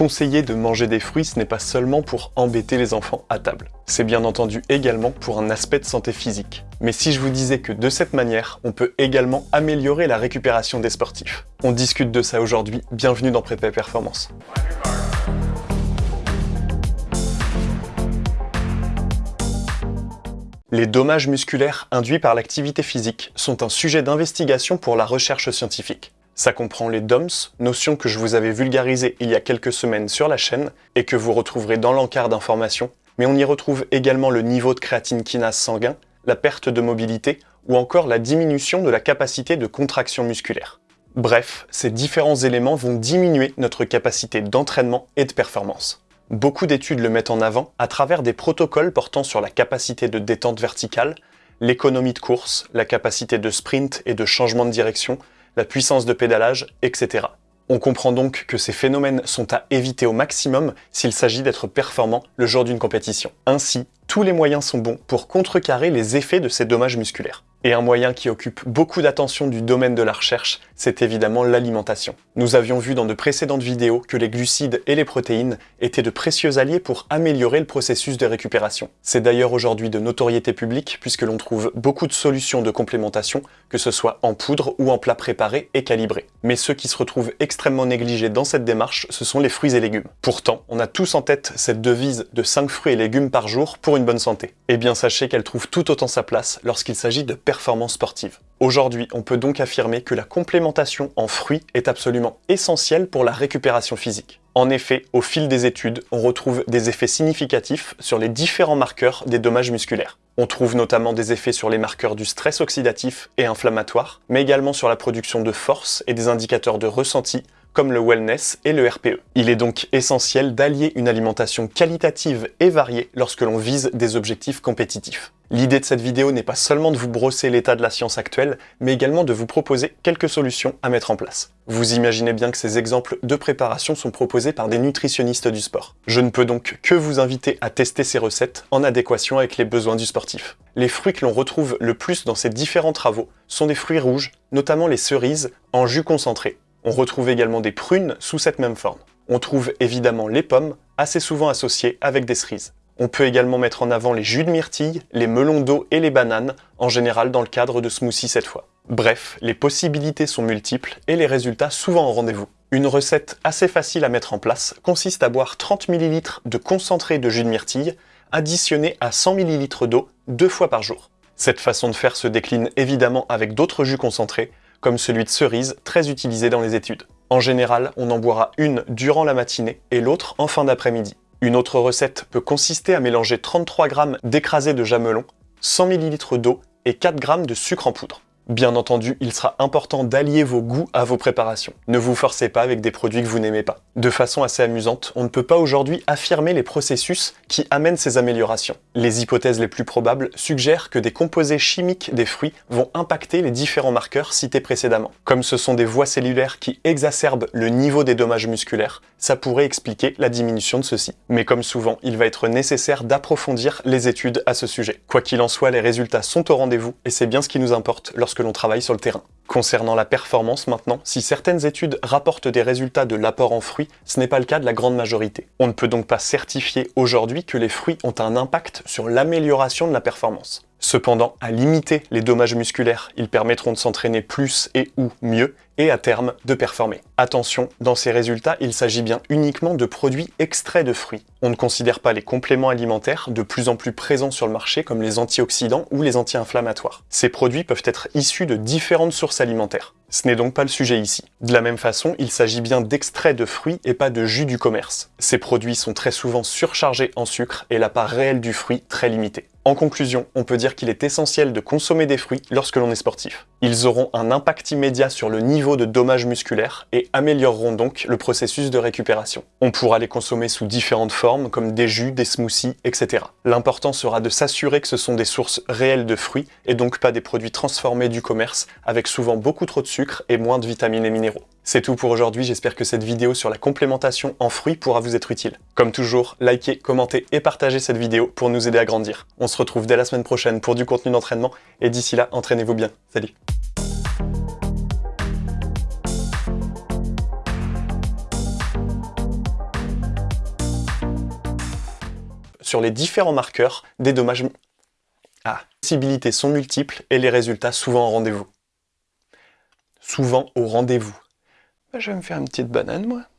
Conseiller de manger des fruits, ce n'est pas seulement pour embêter les enfants à table. C'est bien entendu également pour un aspect de santé physique. Mais si je vous disais que de cette manière, on peut également améliorer la récupération des sportifs On discute de ça aujourd'hui, bienvenue dans Prépa Performance. Les dommages musculaires induits par l'activité physique sont un sujet d'investigation pour la recherche scientifique. Ça comprend les DOMS, notion que je vous avais vulgarisée il y a quelques semaines sur la chaîne et que vous retrouverez dans l'encart d'information, mais on y retrouve également le niveau de créatine kinase sanguin, la perte de mobilité ou encore la diminution de la capacité de contraction musculaire. Bref, ces différents éléments vont diminuer notre capacité d'entraînement et de performance. Beaucoup d'études le mettent en avant à travers des protocoles portant sur la capacité de détente verticale, l'économie de course, la capacité de sprint et de changement de direction, la puissance de pédalage, etc. On comprend donc que ces phénomènes sont à éviter au maximum s'il s'agit d'être performant le jour d'une compétition. Ainsi, tous les moyens sont bons pour contrecarrer les effets de ces dommages musculaires. Et un moyen qui occupe beaucoup d'attention du domaine de la recherche, c'est évidemment l'alimentation. Nous avions vu dans de précédentes vidéos que les glucides et les protéines étaient de précieux alliés pour améliorer le processus de récupération. C'est d'ailleurs aujourd'hui de notoriété publique puisque l'on trouve beaucoup de solutions de complémentation, que ce soit en poudre ou en plat préparé et calibré. Mais ceux qui se retrouvent extrêmement négligés dans cette démarche, ce sont les fruits et légumes. Pourtant, on a tous en tête cette devise de 5 fruits et légumes par jour pour une bonne santé. Eh bien sachez qu'elle trouve tout autant sa place lorsqu'il s'agit de performance sportive. Aujourd'hui, on peut donc affirmer que la complémentation en fruits est absolument essentielle pour la récupération physique. En effet, au fil des études, on retrouve des effets significatifs sur les différents marqueurs des dommages musculaires. On trouve notamment des effets sur les marqueurs du stress oxydatif et inflammatoire, mais également sur la production de force et des indicateurs de ressenti, comme le wellness et le RPE. Il est donc essentiel d'allier une alimentation qualitative et variée lorsque l'on vise des objectifs compétitifs. L'idée de cette vidéo n'est pas seulement de vous brosser l'état de la science actuelle, mais également de vous proposer quelques solutions à mettre en place. Vous imaginez bien que ces exemples de préparation sont proposés par des nutritionnistes du sport. Je ne peux donc que vous inviter à tester ces recettes en adéquation avec les besoins du sportif. Les fruits que l'on retrouve le plus dans ces différents travaux sont des fruits rouges, notamment les cerises en jus concentré. On retrouve également des prunes sous cette même forme. On trouve évidemment les pommes, assez souvent associées avec des cerises. On peut également mettre en avant les jus de myrtille, les melons d'eau et les bananes, en général dans le cadre de smoothies cette fois. Bref, les possibilités sont multiples et les résultats souvent au rendez-vous. Une recette assez facile à mettre en place consiste à boire 30 ml de concentré de jus de myrtille, additionné à 100 ml d'eau deux fois par jour. Cette façon de faire se décline évidemment avec d'autres jus concentrés, comme celui de cerise, très utilisé dans les études. En général, on en boira une durant la matinée et l'autre en fin d'après-midi. Une autre recette peut consister à mélanger 33 g d'écrasé de jamelon, 100 ml d'eau et 4 g de sucre en poudre. Bien entendu, il sera important d'allier vos goûts à vos préparations. Ne vous forcez pas avec des produits que vous n'aimez pas. De façon assez amusante, on ne peut pas aujourd'hui affirmer les processus qui amènent ces améliorations. Les hypothèses les plus probables suggèrent que des composés chimiques des fruits vont impacter les différents marqueurs cités précédemment. Comme ce sont des voies cellulaires qui exacerbent le niveau des dommages musculaires, ça pourrait expliquer la diminution de ceux-ci. Mais comme souvent, il va être nécessaire d'approfondir les études à ce sujet. Quoi qu'il en soit, les résultats sont au rendez-vous et c'est bien ce qui nous importe l'on travaille sur le terrain. Concernant la performance maintenant, si certaines études rapportent des résultats de l'apport en fruits, ce n'est pas le cas de la grande majorité. On ne peut donc pas certifier aujourd'hui que les fruits ont un impact sur l'amélioration de la performance. Cependant, à limiter les dommages musculaires, ils permettront de s'entraîner plus et ou mieux, et à terme de performer. Attention, dans ces résultats, il s'agit bien uniquement de produits extraits de fruits. On ne considère pas les compléments alimentaires de plus en plus présents sur le marché comme les antioxydants ou les anti-inflammatoires. Ces produits peuvent être issus de différentes sources alimentaires. Ce n'est donc pas le sujet ici. De la même façon, il s'agit bien d'extraits de fruits et pas de jus du commerce. Ces produits sont très souvent surchargés en sucre et la part réelle du fruit très limitée. En conclusion, on peut dire qu'il est essentiel de consommer des fruits lorsque l'on est sportif. Ils auront un impact immédiat sur le niveau de dommages musculaires et amélioreront donc le processus de récupération. On pourra les consommer sous différentes formes comme des jus, des smoothies, etc. L'important sera de s'assurer que ce sont des sources réelles de fruits et donc pas des produits transformés du commerce avec souvent beaucoup trop de sucre et moins de vitamines et minéraux. C'est tout pour aujourd'hui, j'espère que cette vidéo sur la complémentation en fruits pourra vous être utile. Comme toujours, likez, commentez et partagez cette vidéo pour nous aider à grandir. On se retrouve dès la semaine prochaine pour du contenu d'entraînement, et d'ici là, entraînez-vous bien. Salut sur les différents marqueurs des dommages... Ah, les possibilités sont multiples et les résultats souvent au rendez-vous. Souvent au rendez-vous. Bah, je vais me faire une petite banane, moi.